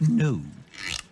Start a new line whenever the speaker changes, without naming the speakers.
No.